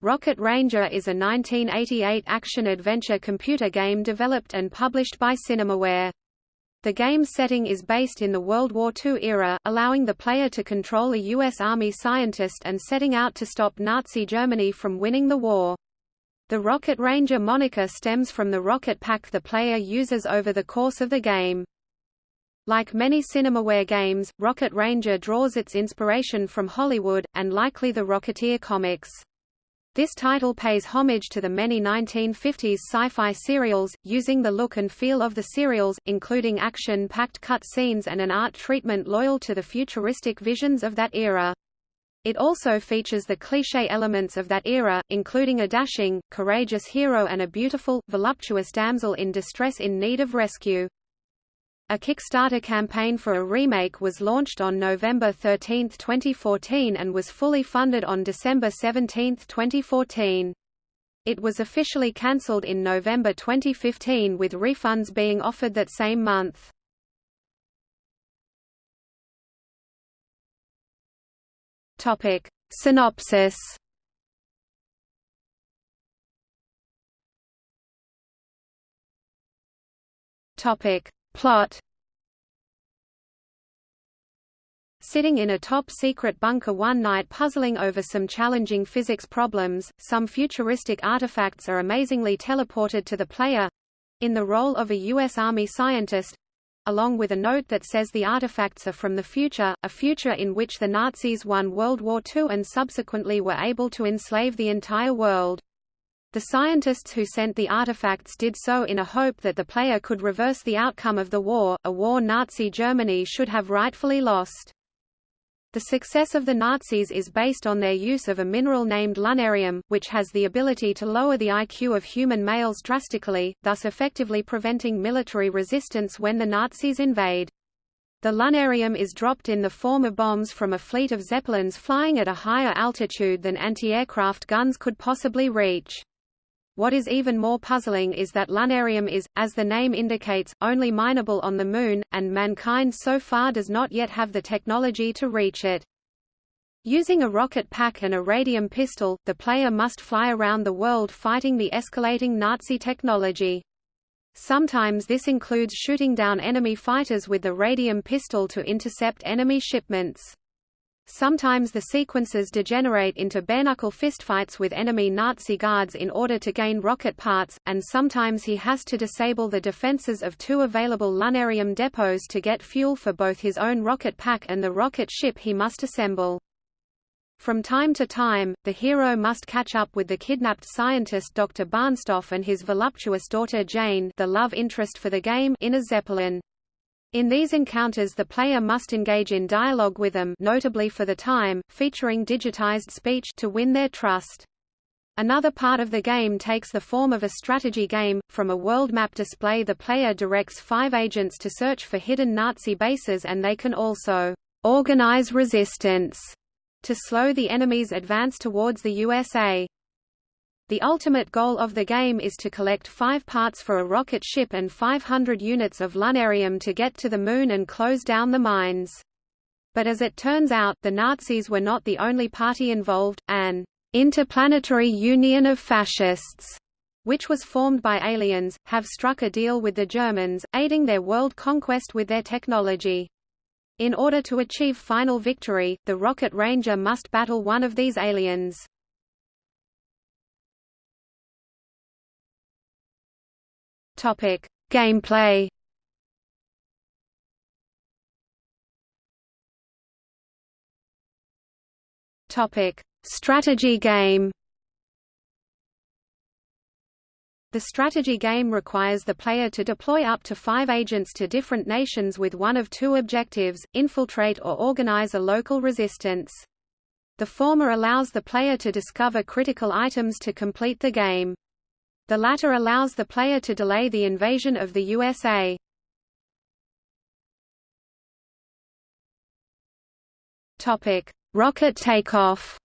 Rocket Ranger is a 1988 action-adventure computer game developed and published by Cinemaware. The game's setting is based in the World War II era, allowing the player to control a U.S. Army scientist and setting out to stop Nazi Germany from winning the war. The Rocket Ranger moniker stems from the rocket pack the player uses over the course of the game. Like many Cinemaware games, Rocket Ranger draws its inspiration from Hollywood, and likely the Rocketeer comics. This title pays homage to the many 1950s sci-fi serials, using the look and feel of the serials, including action-packed cut scenes and an art treatment loyal to the futuristic visions of that era. It also features the cliché elements of that era, including a dashing, courageous hero and a beautiful, voluptuous damsel in distress in need of rescue. A Kickstarter campaign for a remake was launched on November 13, 2014 and was fully funded on December 17, 2014. It was officially cancelled in November 2015 with refunds being offered that same month. Topic: Synopsis. Topic: Plot Sitting in a top-secret bunker one night puzzling over some challenging physics problems, some futuristic artifacts are amazingly teleported to the player—in the role of a U.S. Army scientist, along with a note that says the artifacts are from the future, a future in which the Nazis won World War II and subsequently were able to enslave the entire world. The scientists who sent the artifacts did so in a hope that the player could reverse the outcome of the war, a war Nazi Germany should have rightfully lost. The success of the Nazis is based on their use of a mineral named lunarium, which has the ability to lower the IQ of human males drastically, thus effectively preventing military resistance when the Nazis invade. The lunarium is dropped in the form of bombs from a fleet of zeppelins flying at a higher altitude than anti-aircraft guns could possibly reach. What is even more puzzling is that lunarium is, as the name indicates, only mineable on the Moon, and mankind so far does not yet have the technology to reach it. Using a rocket pack and a radium pistol, the player must fly around the world fighting the escalating Nazi technology. Sometimes this includes shooting down enemy fighters with the radium pistol to intercept enemy shipments. Sometimes the sequences degenerate into bare-knuckle fistfights with enemy Nazi guards in order to gain rocket parts, and sometimes he has to disable the defenses of two available lunarium depots to get fuel for both his own rocket pack and the rocket ship he must assemble. From time to time, the hero must catch up with the kidnapped scientist Dr. Barnstoff and his voluptuous daughter Jane the love interest for the game in a Zeppelin. In these encounters the player must engage in dialogue with them notably for the time, featuring digitized speech to win their trust. Another part of the game takes the form of a strategy game. From a world map display the player directs five agents to search for hidden Nazi bases and they can also organize resistance to slow the enemy's advance towards the USA. The ultimate goal of the game is to collect five parts for a rocket ship and 500 units of lunarium to get to the Moon and close down the mines. But as it turns out, the Nazis were not the only party involved, an interplanetary union of fascists which was formed by aliens, have struck a deal with the Germans, aiding their world conquest with their technology. In order to achieve final victory, the Rocket Ranger must battle one of these aliens. Topic: Gameplay. Topic: Strategy game. The strategy game requires the player to deploy up to five agents to different nations with one of two objectives, infiltrate or organize a local resistance. The former allows the player to discover critical items to complete the game. The latter allows the player to delay the invasion of the USA. Topic: Rocket takeoff.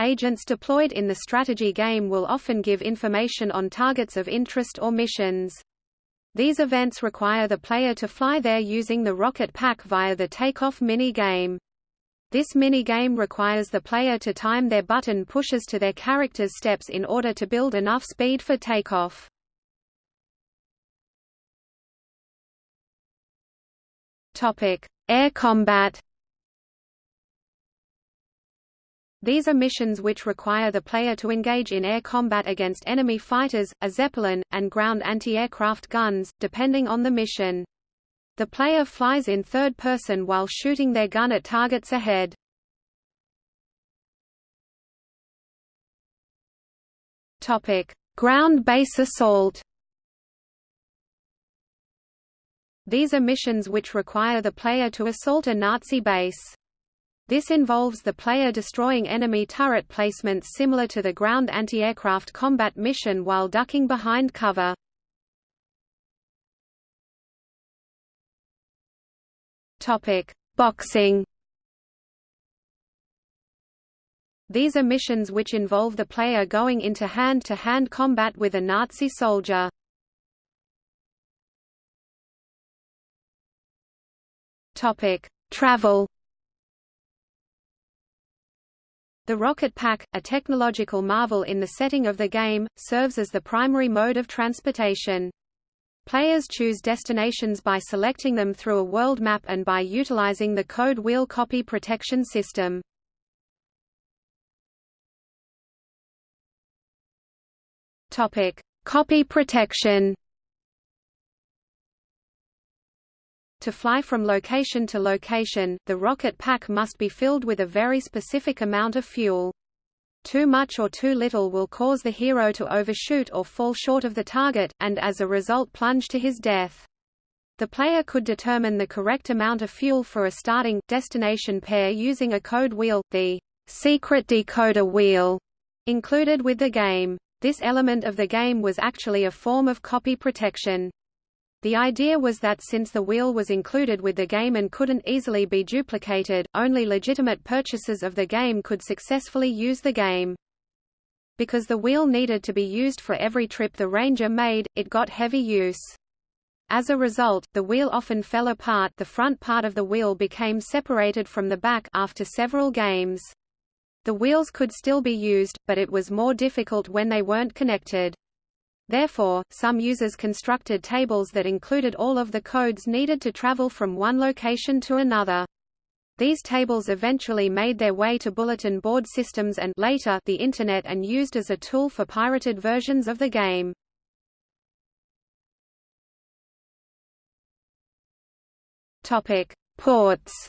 Agents deployed in the strategy game will often give information on targets of interest or missions. These events require the player to fly there using the rocket pack via the takeoff mini-game. This mini-game requires the player to time their button pushes to their character's steps in order to build enough speed for takeoff. Air combat These are missions which require the player to engage in air combat against enemy fighters, a Zeppelin, and ground anti-aircraft guns, depending on the mission. The player flies in third person while shooting their gun at targets ahead. Topic: Ground base assault. These are missions which require the player to assault a Nazi base. This involves the player destroying enemy turret placements similar to the ground anti-aircraft combat mission while ducking behind cover. Topic: Boxing. These are missions which involve the player going into hand-to-hand -hand combat with a Nazi soldier. Topic: Travel. The rocket pack, a technological marvel in the setting of the game, serves as the primary mode of transportation. Players choose destinations by selecting them through a world map and by utilizing the code wheel copy protection system. Topic: Copy protection. To fly from location to location, the rocket pack must be filled with a very specific amount of fuel. Too much or too little will cause the hero to overshoot or fall short of the target, and as a result plunge to his death. The player could determine the correct amount of fuel for a starting, destination pair using a code wheel, the secret decoder wheel, included with the game. This element of the game was actually a form of copy protection. The idea was that since the wheel was included with the game and couldn't easily be duplicated, only legitimate purchasers of the game could successfully use the game. Because the wheel needed to be used for every trip the Ranger made, it got heavy use. As a result, the wheel often fell apart the front part of the wheel became separated from the back after several games. The wheels could still be used, but it was more difficult when they weren't connected. Therefore, some users constructed tables that included all of the codes needed to travel from one location to another. These tables eventually made their way to bulletin board systems and later the Internet and used as a tool for pirated versions of the game. Topic: Ports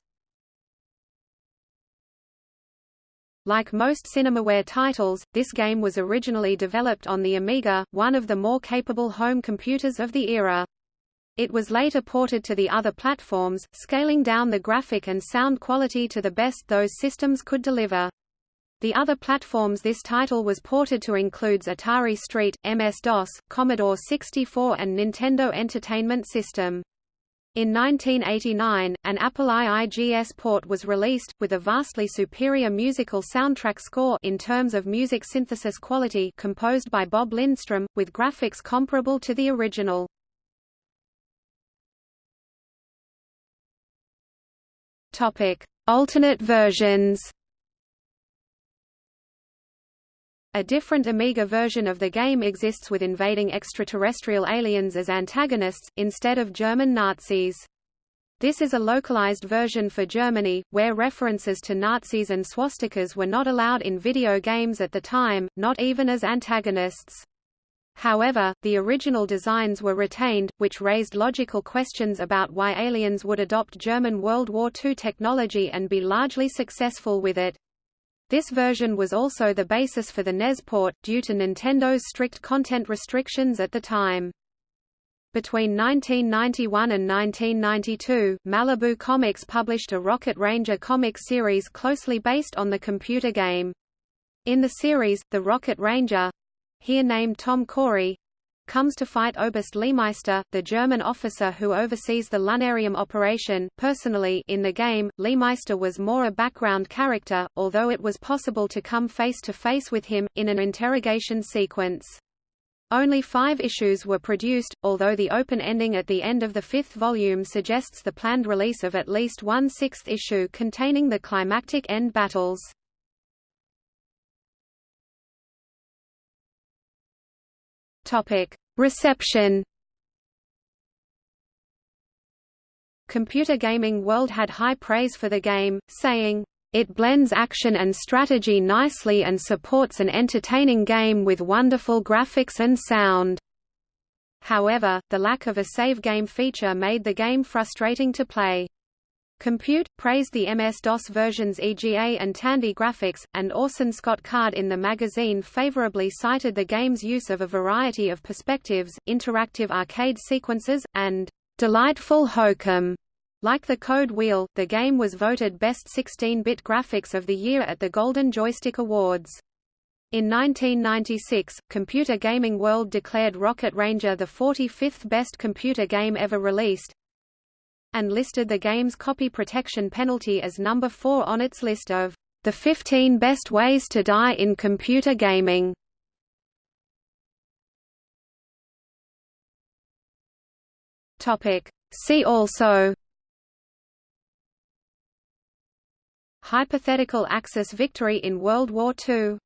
Like most Cinemaware titles, this game was originally developed on the Amiga, one of the more capable home computers of the era. It was later ported to the other platforms, scaling down the graphic and sound quality to the best those systems could deliver. The other platforms this title was ported to includes Atari ST, MS-DOS, Commodore 64 and Nintendo Entertainment System. In 1989, an Apple IIGS port was released, with a vastly superior musical soundtrack score in terms of music synthesis quality composed by Bob Lindstrom, with graphics comparable to the original. Alternate versions A different Amiga version of the game exists with invading extraterrestrial aliens as antagonists, instead of German Nazis. This is a localized version for Germany, where references to Nazis and swastikas were not allowed in video games at the time, not even as antagonists. However, the original designs were retained, which raised logical questions about why aliens would adopt German World War II technology and be largely successful with it. This version was also the basis for the NES port, due to Nintendo's strict content restrictions at the time. Between 1991 and 1992, Malibu Comics published a Rocket Ranger comic series closely based on the computer game. In the series, the Rocket Ranger—here named Tom Corey, comes to fight Oberst Leemeister, the German officer who oversees the Lunarium operation. Personally, in the game, Leemeister was more a background character, although it was possible to come face to face with him, in an interrogation sequence. Only five issues were produced, although the open ending at the end of the fifth volume suggests the planned release of at least one sixth issue containing the climactic end battles. Reception Computer Gaming World had high praise for the game, saying, it blends action and strategy nicely and supports an entertaining game with wonderful graphics and sound. However, the lack of a save game feature made the game frustrating to play. Compute, praised the MS-DOS version's EGA and Tandy graphics, and Orson Scott Card in the magazine favorably cited the game's use of a variety of perspectives, interactive arcade sequences, and delightful hokum. Like the Code Wheel, the game was voted Best 16-bit Graphics of the Year at the Golden Joystick Awards. In 1996, Computer Gaming World declared Rocket Ranger the 45th best computer game ever released, and listed the game's copy protection penalty as number 4 on its list of the 15 best ways to die in computer gaming. Topic: See also Hypothetical Axis victory in World War II